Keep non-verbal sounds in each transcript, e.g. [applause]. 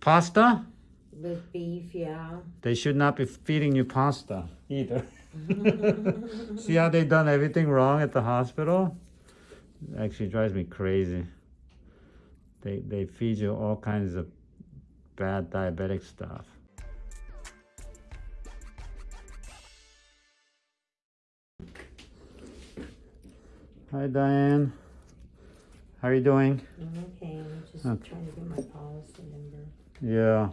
Pasta? With beef, yeah. They should not be feeding you pasta either. [laughs] See how they done everything wrong at the hospital? Actually drives me crazy. They they feed you all kinds of bad diabetic stuff. Hi Diane. How are you doing? I'm okay. I'm just Okay. trying to get my policy. Yeah.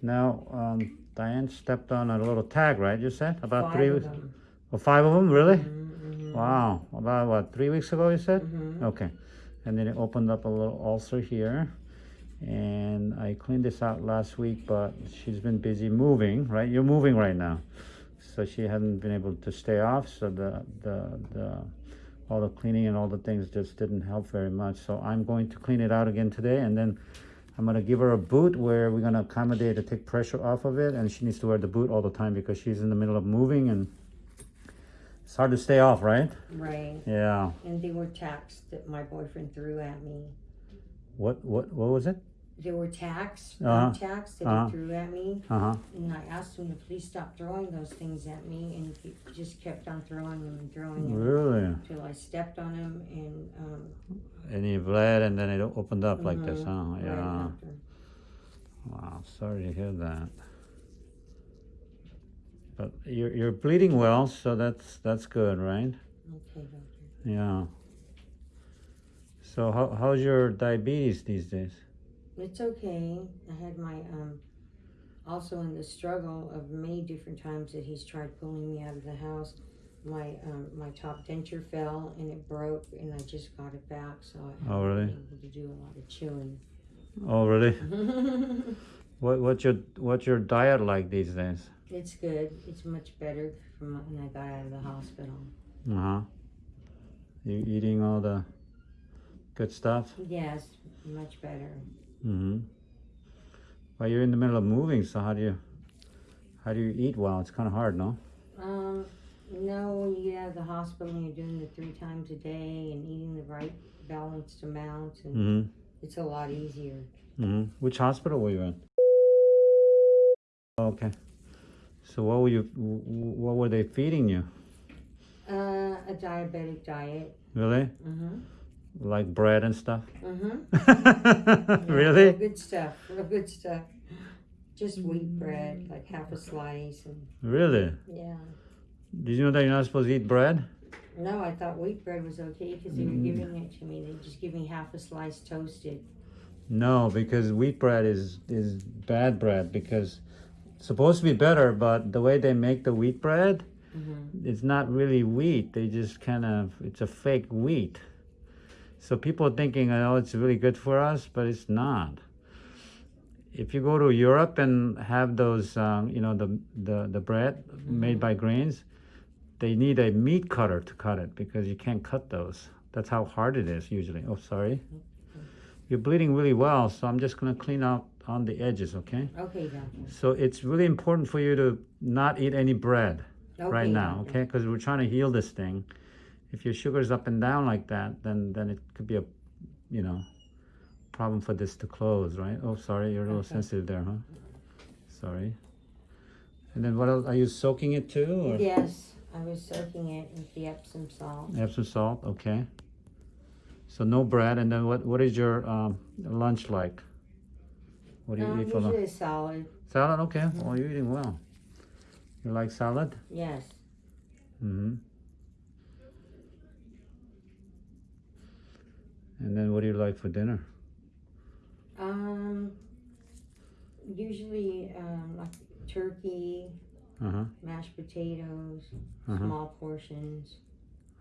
Now, um, Diane stepped on a little tag, right? You said about Five three, of weeks- oh, five of them, really? Mm-hmm. Wow. About what? Three weeks ago, you said? hmm Okay. And then it opened up a little ulcer here, and I cleaned this out last week, but she's been busy moving. Right? You're moving right now, so she hadn't been able to stay off. So the the the all the cleaning and all the things just didn't help very much. So I'm going to clean it out again today, and then. I'm gonna give her a boot where we're gonna accommodate to take pressure off of it, and she needs to wear the boot all the time because she's in the middle of moving, and it's hard to stay off, right? Right. Yeah. And they were tacks that my boyfriend threw at me. What what what was it? There were tacks, Uh-huh. uh tacks that Uh-huh. he threw at me. Uh huh. And I asked him to please stop throwing those things at me. And he just kept on throwing them and throwing them. Really? Until I stepped on him and, um, And you bled and then it opened up like this, mhm, huh? right Yeah. after. Wow, sorry to hear that. But you're you're bleeding well, so that's that's good, right? Okay, doctor. Yeah. So how how's your diabetes these days? It's okay. I had my um also in the struggle of many different times that he's tried pulling me out of the house. My um my top denture fell and it broke and I just got it back so I Oh, really? been able to do a lot of chewing. Oh really? [laughs] What what's your what's your diet like these days? it's good. It's much better from when I got out of the hospital. Uh huh. You eating all the good stuff? Yes, much better. Mm-hmm. Well, you're in the middle of moving, so how do you how do you eat well? It's kind of hard, no? Um, no, when you get out of the hospital and you're doing it three times a day and eating the right balanced amount, and Mm-hmm. it's a lot easier. Mm-hmm. Which hospital were you in? Okay. So what were you? wh- wh- What were they feeding you? Uh, a diabetic diet. Really? Mm-hmm. Like bread and stuff? Mm-hmm. [laughs] really? good stuff. Real good stuff. Just wheat bread, like half a slice, and Really? yeah. Did you know that you're not supposed to eat bread? No, I thought wheat bread was okay because they were Mm. giving it to me. They just give me half a slice toasted. No, because wheat bread is is bad bread because it's supposed to be better, but the way they make the wheat bread, Mm-hmm. it's not really wheat. They just kind of it's a fake wheat. So people are thinking, oh, it's really good for us, but it's not. If you go to Europe and have those, um, you know, the the the bread made by grains, they need a meat cutter to cut it because you can't cut those. That's how hard it is usually. Oh, sorry. You're bleeding really well, so I'm just gonna clean out on the edges, okay? Okay, doctor. So it's really important for you to not eat any bread Okay, right now, doctor. okay? Because we're trying to heal this thing. If your sugar's up and down like that, then then it could be a, you know, problem for this to close, right? Oh, sorry, you're a little Okay. sensitive there, huh? Sorry. And then what else? Are you soaking it too, or Yes, I was soaking it with the Epsom salt. Epsom salt? Okay. So no bread, and then what? What is your um, lunch like? What do you Um, eat for lunch? usually salad. Salad, okay. Well, you're eating well. You like salad? Yes. Mm-hmm. And then what do you like for dinner? Um, usually um, like turkey, Uh-huh. mashed potatoes, Uh-huh. small portions,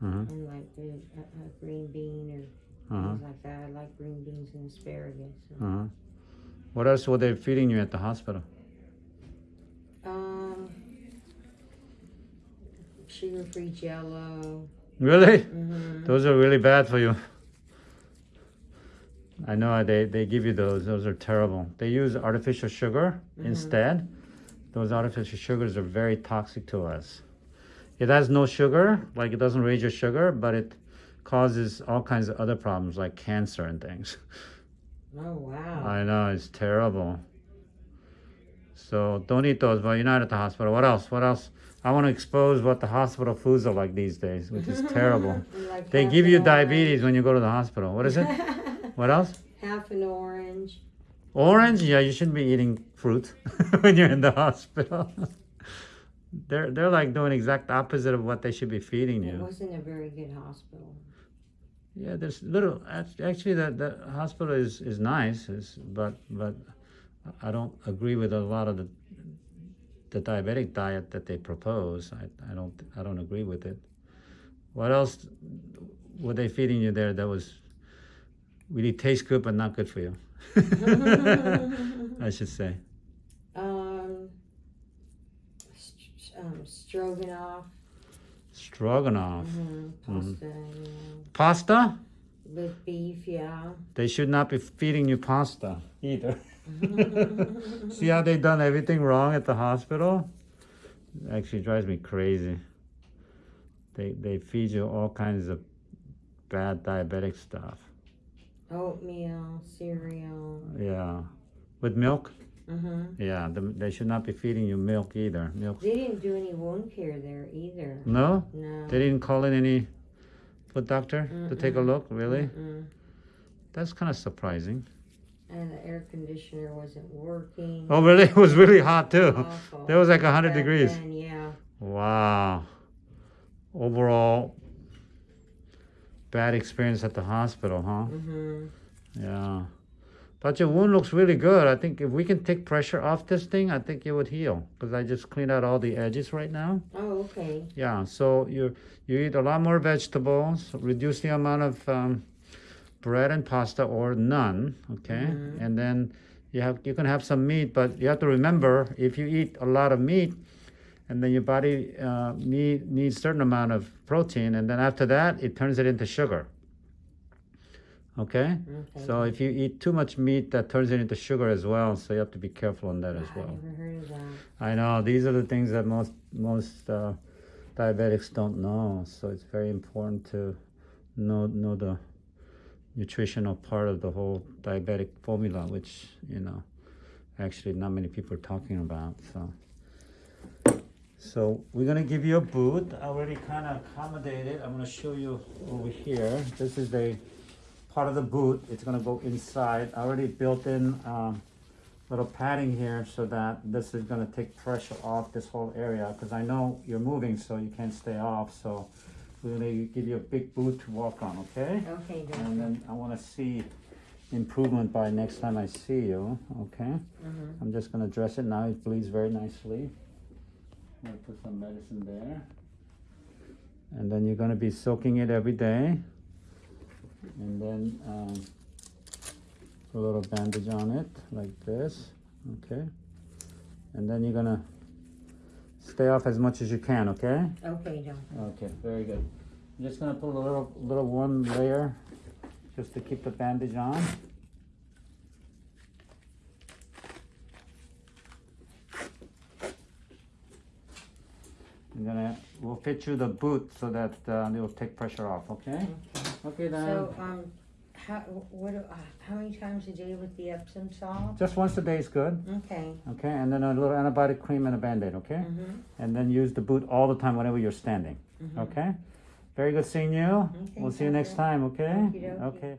Uh-huh. and like the a, a green bean or Uh-huh. things like that. I like green beans and asparagus. So. Uh-huh. What else were they feeding you at the hospital? Um, sugar-free Jello. Really? Mm-hmm. Those are really bad for you. I know they, they give you those. Those are terrible. They use artificial sugar Mhm. instead. Those artificial sugars are very toxic to us. It has no sugar, like it doesn't raise your sugar, but it causes all kinds of other problems like cancer and things. [laughs] Oh wow. I know, it's terrible. So don't eat those, but you're not at the hospital. What else? What else? I want to expose what the hospital foods are like these days, which is terrible. [laughs] Like They give you diabetes when you go to the hospital. What is it? [laughs] What else? half an orange. Orange? Yeah, you shouldn't be eating fruit [laughs] when you're in the hospital. they're they're like doing exact opposite of what they should be feeding you. It wasn't a very good hospital. Yeah, there's little. Actually, the the hospital is is nice, is but but I don't agree with a lot of the the diabetic diet that they propose. I I don't I don't agree with it. What else were they feeding you there that was really taste good but not good for you? [laughs] I should say. Um, st- um, stroganoff. Stroganoff. hmm Pasta, yeah. Pasta? With beef, yeah. They should not be feeding you pasta either. [laughs] See how they done everything wrong at the hospital? Actually drives me crazy. They they feed you all kinds of bad diabetic stuff. Oatmeal, cereal. Yeah. With milk? hmm Yeah, the, they should not be feeding you milk either. Milk. They didn't do any wound care there either. No? No. They didn't call in any foot doctor to take a look, really? Mm-mm. That's kind of surprising. And the air conditioner wasn't working. Oh, really? [laughs] It was really hot too. Awful. There was like 100 Back degrees. then, yeah. Wow. Overall, bad experience at the hospital, huh? hmm Yeah. But your wound looks really good. I think if we can take pressure off this thing, I think it would heal. Because I just cleaned out all the edges right now. Oh, okay. Yeah. So you you eat a lot more vegetables. Reduce the amount of um, bread and pasta or none. Okay. Mhm. And then you have you can have some meat, but you have to remember if you eat a lot of meat, and then your body uh, need needs certain amount of protein, and then after that it turns it into sugar. Okay. Okay. So if you eat too much meat, that turns it into sugar as well. So you have to be careful on that as I well. never heard of that. I know these are the things that most most uh, diabetics don't know. So it's very important to know know the nutritional part of the whole diabetic formula, which you know actually not many people are talking about. So so we're gonna give you a boot. I already kind of accommodated. I'm gonna show you over here. This is the part of the boot. It's gonna go inside. I already built in. Um, little padding here so that this is going to take pressure off this whole area because I know you're moving so you can't stay off so we're going to give you a big boot to walk on okay Okay, and then I want to see improvement by next time I see you okay hmm I'm just going to dress it now it bleeds very nicely I'm going to put some medicine there. And then you're going to be soaking it every day. And then um, put a little bandage on it like this okay? And then you're gonna stay off as much as you can okay? Okay, doctor. okay very good. I'm just gonna put a little little one layer just to keep the bandage on I'm gonna we'll fit you the boot so that uh, it will take pressure off okay okay then So, um, how, what, do- uh, how many times a day with the Epsom salt? just once a day is good Okay. okay and then a little antibiotic cream and a band-aid okay Mm-hmm. and then use the boot all the time whenever you're standing Mhm. okay very good seeing you Okay, we'll see you next doctor. time okay Okey-dokey. okay